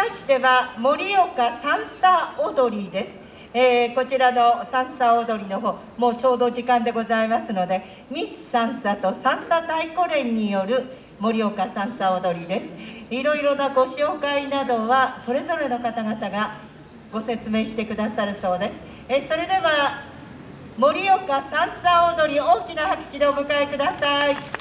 ましては盛岡三叉踊りです。えー、こちらの三叉踊りの方もうちょうど時間でございますのでミス三叉と三叉太鼓連による盛岡三叉踊りです。いろいろなご紹介などはそれぞれの方々がご説明してくださるそうです。えそれでは盛岡三叉踊り大きな拍手でお迎えください。